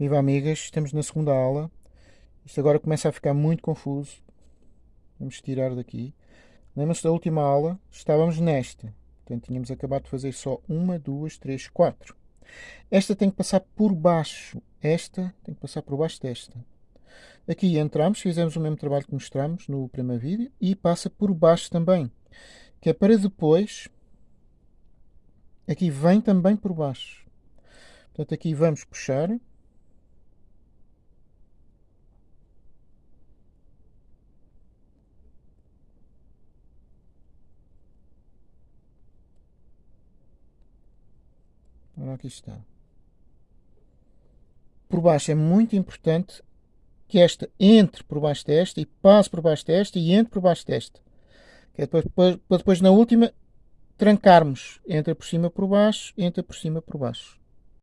Viva amigas, estamos na segunda aula. Isto agora começa a ficar muito confuso. Vamos tirar daqui. Lembra-se da última aula? Estávamos nesta. Portanto, tínhamos acabado de fazer só uma, duas, três, quatro. Esta tem que passar por baixo. Esta tem que passar por baixo desta. Aqui entramos, fizemos o mesmo trabalho que mostramos no primeiro vídeo e passa por baixo também. Que é para depois... Aqui vem também por baixo. Portanto, aqui vamos puxar. Aqui está. Por baixo é muito importante que esta entre por baixo desta e passe por baixo desta e entre por baixo desta. Que é depois, para depois na última trancarmos. Entra por cima por baixo, entra por cima por baixo.